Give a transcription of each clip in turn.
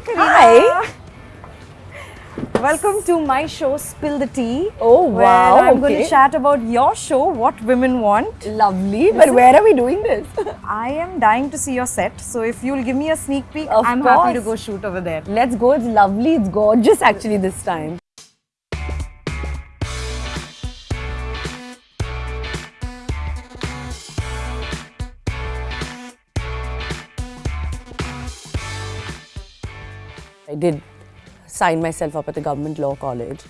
Kareena. Hi. Welcome to my show, Spill the Tea. Oh, Where wow, I'm going to chat about your show, What Women Want. Lovely. But where are we doing this? I am dying to see your set, so if you'll give me a sneak peek, Of I'm happy to go shoot over there. Let's go. It's lovely. It's gorgeous actually this time. I did sign myself up at the government law college.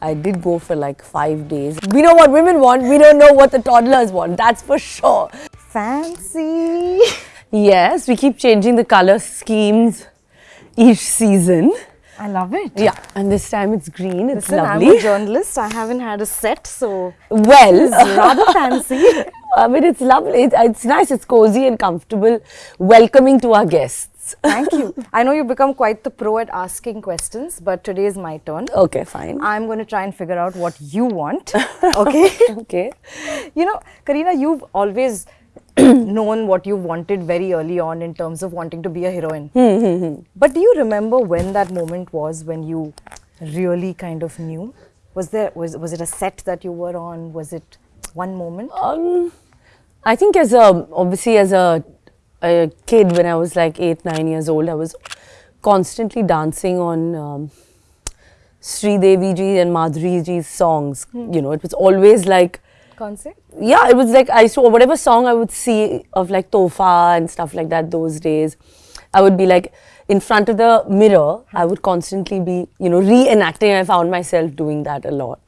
I did go for like five days. We know what women want. We don't know what the toddlers want. That's for sure. Fancy. Yes, we keep changing the color schemes each season. I love it. Yeah, and this time it's green. It's Listen, I'm a journalist. I haven't had a set, so well, it's rather fancy. I mean, it's lovely. It's, it's nice. It's cozy and comfortable, welcoming to our guests. Thank you. I know you've become quite the pro at asking questions, but today is my turn. Okay, fine. I'm going to try and figure out what you want. Okay. Okay. you know, Kareena, you've always known what you wanted very early on in terms of wanting to be a heroine. Hmm, hmm, hmm. but do you remember when that moment was when you really kind of knew? Was there was was it a set that you were on? Was it one moment? Um, I think as a obviously as a, a kid when I was like eight nine years old, I was constantly dancing on um, Sridevi ji and Madhuri ji's songs. You know, it was always like Concept? yeah, it was like I saw whatever song I would see of like Tohfa and stuff like that those days. I would be like in front of the mirror, I would constantly be, you know, reenacting. I found myself doing that a lot.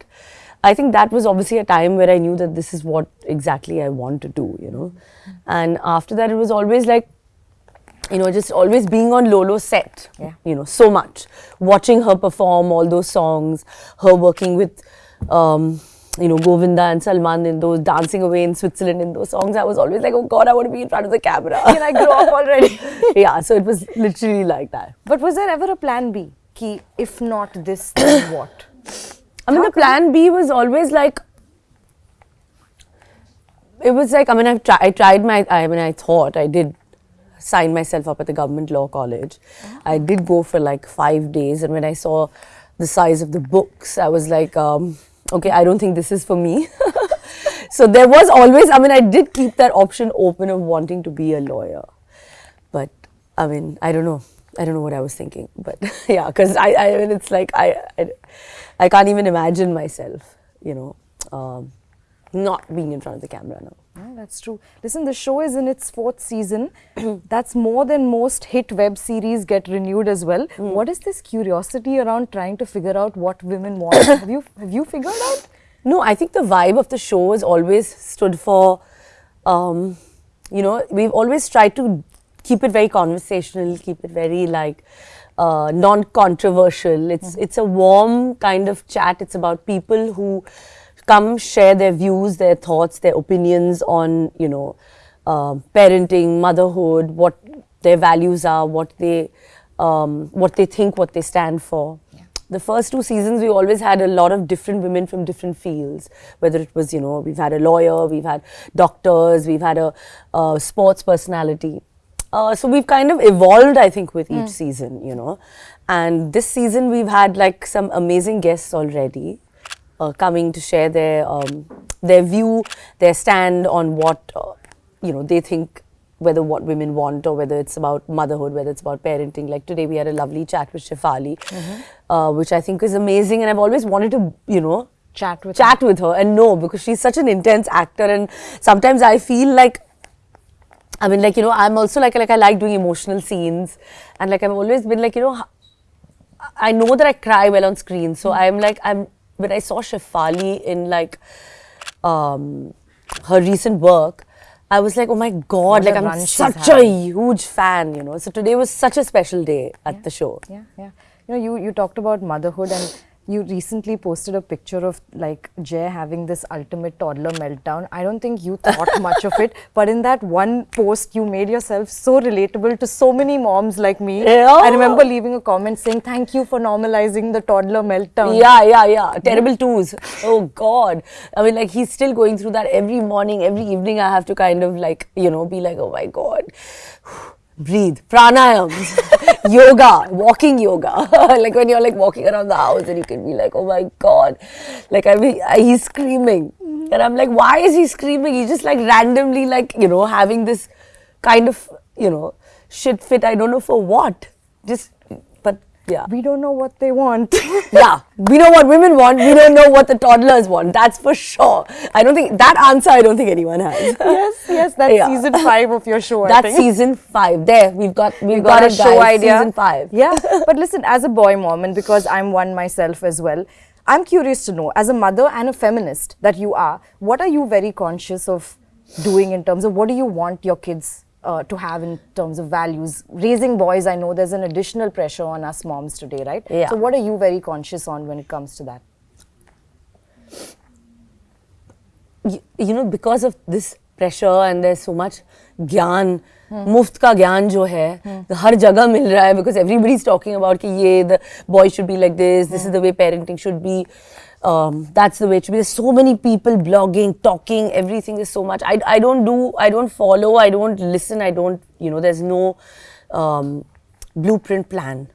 I think that was obviously a time where I knew that this is what exactly I want to do, you know. And after that, it was always like, you know, just always being on Lolo's set, Yeah. you know, so much. Watching her perform all those songs, her working with, um, you know, Govinda and Salman in those, dancing away in Switzerland in those songs. I was always like, oh God, I want to be in front of the camera. Can I grow up already? yeah, so it was literally like that. But was there ever a plan B? Ki, if not this, then what? I mean, the plan B was always like, it was like, I mean, I've tri- I tried my, I mean, I thought I did sign myself up at the government law college. I did go for like five days, and when I saw the size of the books, I was like, um, okay, I don't think this is for me. so there was always, I mean, I did keep that option open of wanting to be a lawyer. But I mean, I don't know. I don't know what I was thinking, but yeah, because I, I mean, it's like I, I, I can't even imagine myself, you know, um, not being in front of the camera now. Yeah, that's true. Listen, the show is in its fourth season. that's more than most hit web series get renewed as well. What is this curiosity around trying to figure out what women want? have you have you figured out? No, I think the vibe of the show has always stood for, um, you know, we've always tried to keep it very conversational, keep it very like uh, non-controversial. It's it's a warm kind of chat. It's about people who come share their views, their thoughts, their opinions on you know um parenting, motherhood, what their values are, what they um, what they think, what they stand for. The first two seasons we always had a lot of different women from different fields. Whether it was you know we've had a lawyer we've had doctors we've had a, uh sports personality uh, so we've kind of evolved i think with each season you know and this season we've had like some amazing guests already uh, coming to share their um, their view their stand on what uh, you know they think whether what women want or whether it's about motherhood, whether it's about parenting. Like today, we had a lovely chat with Shefali, uh, which I think is amazing. And I've always wanted to, you know, Chat with chat with her and no because she's such an intense actor. And sometimes I feel like, I mean, like you know, I'm also like like I like doing emotional scenes, and like I've always been like you know, I know that I cry well on screen. So I'm like I'm when I saw Shefali in like um, her recent work, I was like, oh my god, What like I'm such a huge fan, you know. So today was such a special day at the show. Yeah, yeah. You know, you, you talked about motherhood and you recently posted a picture of like Jeh having this ultimate toddler meltdown. I don't think you thought much of it, but in that one post, you made yourself so relatable to so many moms like me. Yeah. I remember leaving a comment saying, Thank you for normalizing the toddler meltdown. Yeah, yeah, yeah. Terrible twos. Oh God. I mean, like he's still going through that every morning, every evening. I have to kind of like, you know, be like, oh my God. Breathe. Pranayams. yoga, walking yoga. like when you're like walking around the house and you can be like, oh my god, like I mean, he's screaming, Mm-hmm. and I'm like, why is he screaming? He's just like randomly like you know having this kind of you know shit fit. I don't know for what. Just yeah. We don't know what they want. yeah, we know what women want. We don't know what the toddlers want. That's for sure. I don't think that answer. I don't think anyone has. yes, yes, that's Yeah. season five of your show. That's season five. There, we've got we've You got, got, a show guys. idea. Season five. Yeah, but listen, as a boy mom, and because I'm one myself as well, I'm curious to know, as a mother and a feminist that you are, what are you very conscious of doing in terms of what do you want your kids uh, to have in terms of values? Raising boys, I know there's an additional pressure on us moms today, right? Yeah. So, what are you very conscious on when it comes to that? you, you know because of this pressure and there's so much ज्ञान मुफ्त का ज्ञान जो है हर जगह मिल रहा है because everybody's talking about कि ये the boy should be like this this is the way parenting should be um, that's the way to be. There's so many people blogging talking everything is so much. I, I don't do I don't follow I don't listen I don't you know there's no um, blueprint plan.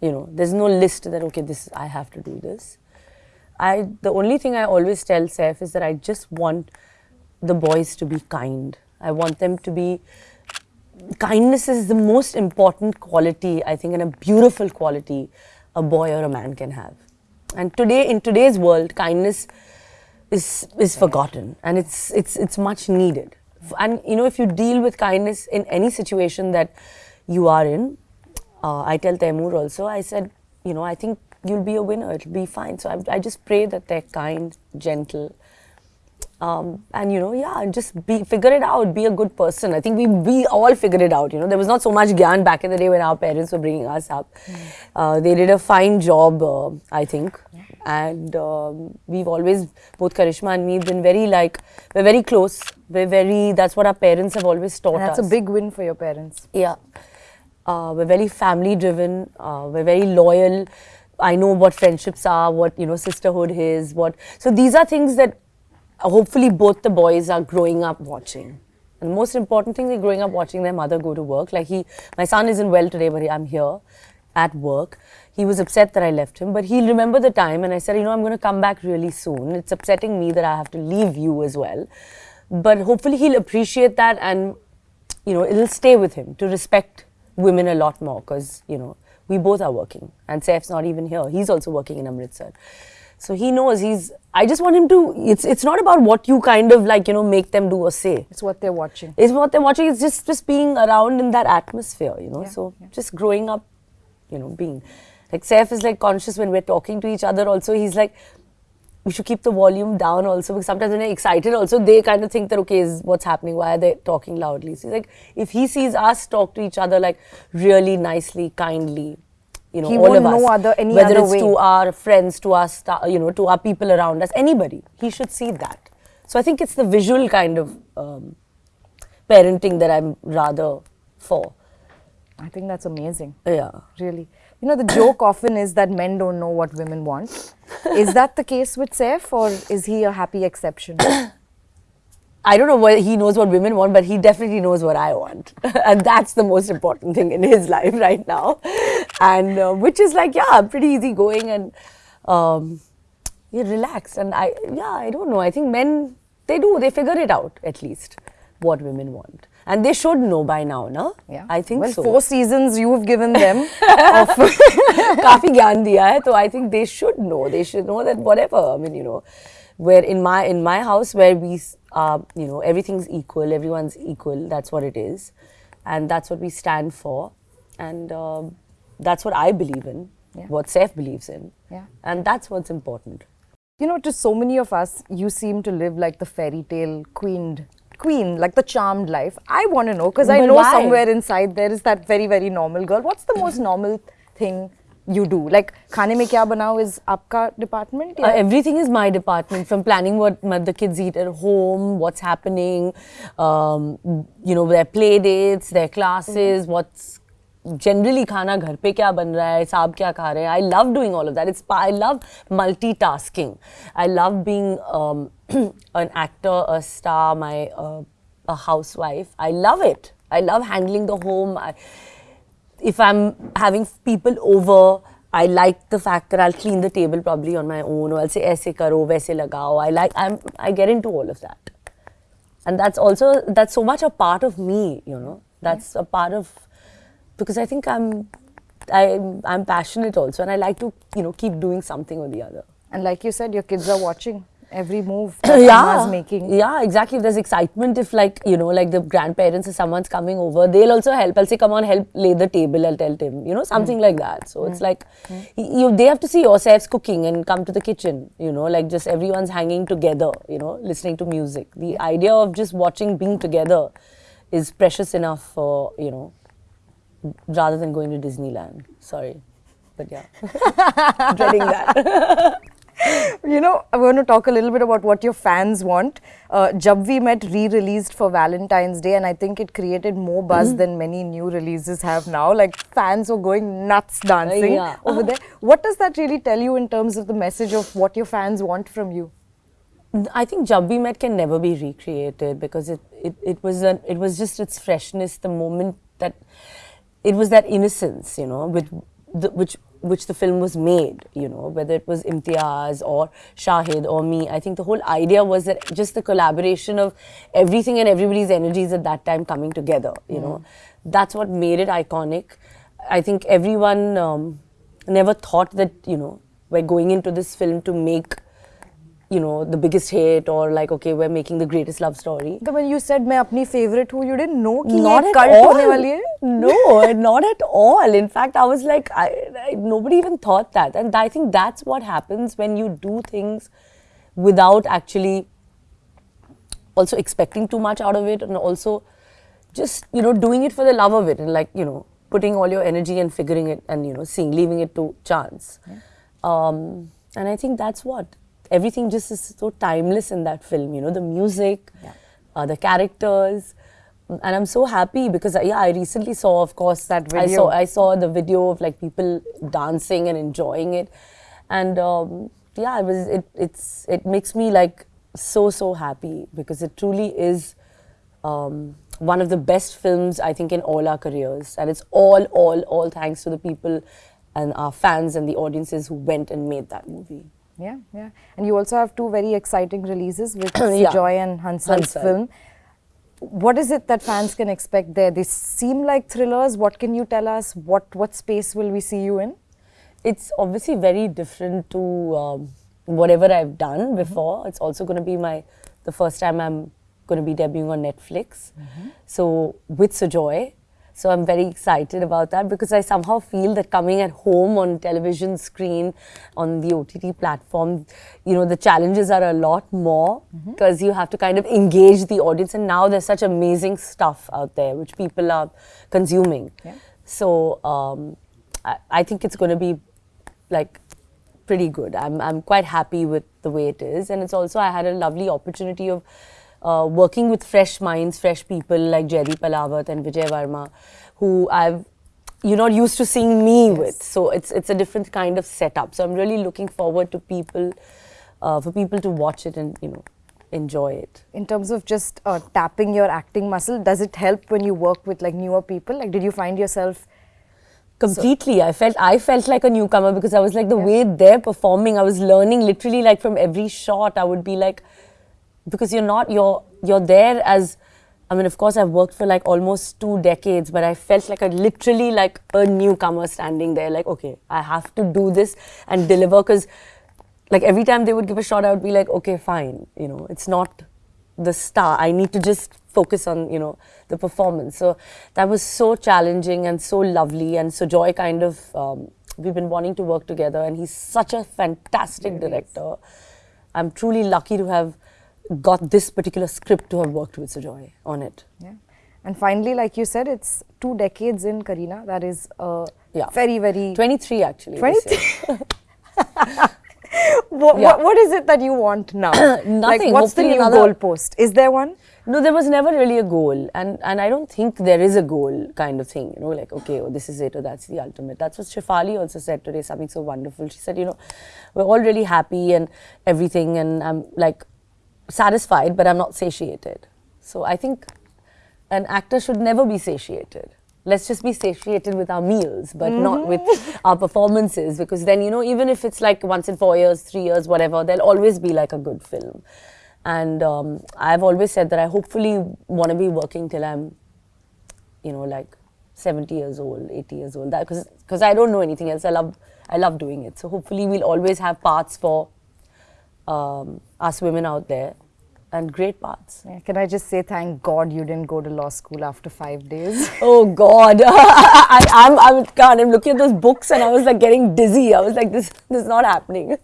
You know there's no list that okay this I have to do this. I the only thing I always tell Saif is that I just want the boys to be kind. I want them to be kindness is the most important quality I think and a beautiful quality a boy or a man can have. And today in today's world kindness is is forgotten and it's it's it's much needed. And you know if you deal with kindness in any situation that you are in, uh, I tell Taimur also, I said, you know, I think you'll be a winner, it'll be fine. So I, I just pray that they're kind, gentle, um, and you know, yeah, just be figure it out, be a good person. I think we we all figured it out. You know, there was not so much gyan back in the day when our parents were bringing us up. Uh, they did a fine job, uh, I think, and um, we've always both Karisma and me been very like we're very close. We're very. That's what our parents have always taught that's us. a big win for your parents. Yeah. Uh, we're very family driven. Uh, we're very loyal. I know what friendships are, what you know sisterhood is, what. So these are things that hopefully both the boys are growing up watching. And the most important thing, they're growing up watching their mother go to work. Like he, my son isn't well today, but I'm here at work. He was upset that I left him, but he'll remember the time. And I said, you know, I'm going to come back really soon. It's upsetting me that I have to leave you as well. But hopefully he'll appreciate that and you know, it'll stay with him to respect women a lot more because, you know, we both are working and Saif's not even here. He's also working in Amritsar. So he knows he's, I just want him to, it's, it's not about what you kind of like, you know, make them do or say. It's what they're watching. It's what they're watching, it's just, just being around in that atmosphere, you know, Yeah, so yeah. just growing up, you know, being. Like Saif is like conscious when we're talking to each other also, he's like, we should keep the volume down also because sometimes when they're excited also they kind of think that okay is what's happening why are they talking loudly so he's like if he sees us talk to each other like really nicely kindly you know He all of us other- any whether other it's way. to our friends to our you know to our people around us anybody he should see that so i think it's the visual kind of um, parenting that i'm rather for I think that's amazing. yeah Really. You know, the joke often is that men don't know what women want. Is that the case with Saif or is he a happy exception? I don't know what he knows what women want, but he definitely knows what I want. and that's the most important thing in his life right now. And uh, which is like, yeah, pretty easy going and um, you relaxed. And I, yeah, I don't know. I think men, they do, they figure it out at least what women want. And they should know by now, no? Yeah. I think well, so. four seasons you've given them of kafi gyan diya hai, so I think they should know. They should know that whatever, I mean, you know, where in my in my house where we are you know everything's equal everyone's equal that's what it is and that's what we stand for and um, that's what I believe in Yeah. what Saif believes in Yeah. and that's what's important You know, to so many of us, you seem to live like the fairy tale queened queen, like the charmed life. I want to know because I know why? somewhere inside there is that very very normal girl. What's the most normal thing you do? Like खाने में क्या बनाओ is आपका department? Uh, everything is my department from planning what the kids eat at home, what's happening, um, you know, their play dates, their classes, mm. what's generally खाना घर पे क्या बन रहा है साहब क्या खा रहे हैं love doing all of that. It's pa- I love multitasking. I love being um, an actor, a star, my uh, a housewife. I love it. I love handling the home. I, if I'm having people over, I like the fact that I'll clean the table probably on my own, or I'll say "aise karo, waise lagao." I like I'm I get into all of that, and that's also that's so much a part of me, you know. That's a part of because I think I'm I'm I'm passionate also, and I like to you know keep doing something or the other. And like you said, your kids are watching every move that yeah. making. yeah exactly. If there's excitement if like you know like the grandparents or someone's coming over they'll also help. I'll say come on help lay the table. I'll tell tim you know something hmm. like that. So it's hmm. like hmm. y- you they have to see yourselves cooking and come to the kitchen you know like just everyone's hanging together you know listening to music. The idea of just watching being together is precious enough for you know rather than going to disneyland. Sorry. But yeah. Dreading that You know, I want to talk a little bit about what your fans want. Uh, Jab We Met re-released for Valentine's Day, and I think it created more buzz Mm-hmm. than many new releases have now. Like fans were going nuts dancing yeah. over there. What does that really tell you in terms of the message of what your fans want from you? I think Jab We Met can never be recreated because it, it, it was a, it was just its freshness, the moment that it was that innocence, you know, with the, which which the film was made, you know, whether it was Imtiaz or Shahid or me. I think the whole idea was that just the collaboration of everything and everybody's energies at that time coming together, you know, that's what made it iconic. I think everyone um, never thought that, you know, we're going into this film to make you know the biggest hit or like okay we're making the greatest love story So when you said मैं अपनी favorite हूँ, you didn't know कि not ये at cult all होने वाली है? no not at all in fact i was like I, I, nobody even thought that and i think that's what happens when you do things without actually also expecting too much out of it and also just you know doing it for the love of it and like you know putting all your energy and figuring it and you know seeing leaving it to chance um, and i think that's what everything just is so timeless in that film you know the music uh, the characters and i'm so happy because yeah i recently saw of course That i video. saw i saw the video of like people dancing and enjoying it and um, yeah it was it it's it makes me like so so happy because it truly is um, one of the best films I think in all our careers, and it's all all all thanks to the people and our fans and the audiences who went and made that movie. Yeah, yeah. And you also have two very exciting releases with Yeah. Joy and Hansal's Hansal. film. What is it that fans can expect there? They seem like thrillers. What can you tell us? What what space will we see you in? It's obviously very different to um, whatever I've done before. It's also going to be my the first time I'm going to be debuting on Netflix. So with Sujoy. So I'm very excited about that because I somehow feel that coming at home on television screen, on the OTT platform, you know, the challenges are a lot more because you have to kind of engage the audience. And now there's such amazing stuff out there which people are consuming. Yeah. So um, I, I think it's going to be like pretty good. I'm, I'm quite happy with the way it is. And it's also, I had a lovely opportunity of uh, working with fresh minds, fresh people like Jaideep Ahlawat and Vijay Varma, who I've you're not used to seeing me with. So it's it's a different kind of setup. So I'm really looking forward to people, uh, for people to watch it and you know enjoy it. In terms of just uh, tapping your acting muscle, does it help when you work with like newer people? Like, did you find yourself? Completely. I felt I felt like a newcomer because I was like the way they're performing, I was learning literally like from every shot. I would be like because you're not you're you're there as I mean of course I've worked for like almost two decades, but I felt like a literally like a newcomer standing there, like, okay, I have to do this and deliver because like every time they would give a shot, I would be like, okay, fine, you know, it's not the star. I need to just focus on, you know, the performance. So that was so challenging and so lovely. And Sujoy kind of, um, we've been wanting to work together, and he's such a fantastic director. I'm truly lucky to have got this particular script to have worked with Sujoy on it. Yeah. And finally, like you said, it's two decades in Kareena. That is a Yeah. very, very 23 actually. 23? What, Yeah. what, what is it that you want now? Like, Nothing. what's the Hopefully new another- goalpost? Is there one? No, there was never really a goal, and and I don't think there is a goal kind of thing. You know, like okay, oh, this is it, or that's the ultimate. That's what Shefali also said today. Something so wonderful. She said, you know, we're all really happy and everything, and I'm like satisfied, but I'm not satiated. So I think an actor should never be satiated. let's just be satiated with our meals, but not with our performances. Because then, you know, even if it's like once in four years, three years, whatever, there'll always be like a good film. And um, I've always said that I hopefully want to be working till I'm, you know, like 70 years old, 80 years old. Because because I don't know anything else. I love I love doing it. So hopefully we'll always have parts for um, us women out there and great parts. Yeah, Can I just say thank God you didn't go to law school after five days? Oh God, I, I'm, I'm, God, I'm looking at those books and I was like getting dizzy. I was like, this, this is not happening.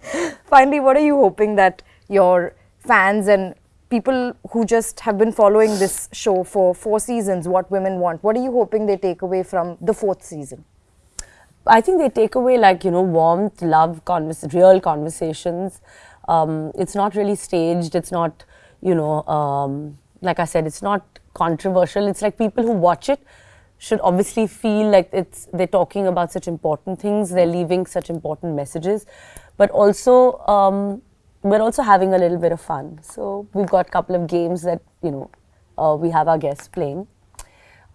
Finally, what are you hoping that your fans and people who just have been following this show for four seasons, What Women Want, what are you hoping they take away from the fourth season? I think they take away like you know warmth, love, convers- real conversations. Um, it's not really staged. It's not you know um, like I said, it's not controversial. It's like people who watch it should obviously feel like it's they're talking about such important things. They're leaving such important messages, but also um, we're also having a little bit of fun. So we've got a couple of games that you know uh, we have our guests playing.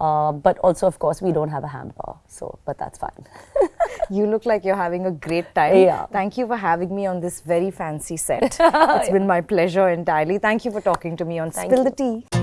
Uh, but also, of course, we don't have a hamper, so but that's fine. You look like you're having a great time. Yeah. Thank you for having me on this very fancy set. it's been my pleasure entirely. Thank you for talking to me on Thank Spill you. the Tea.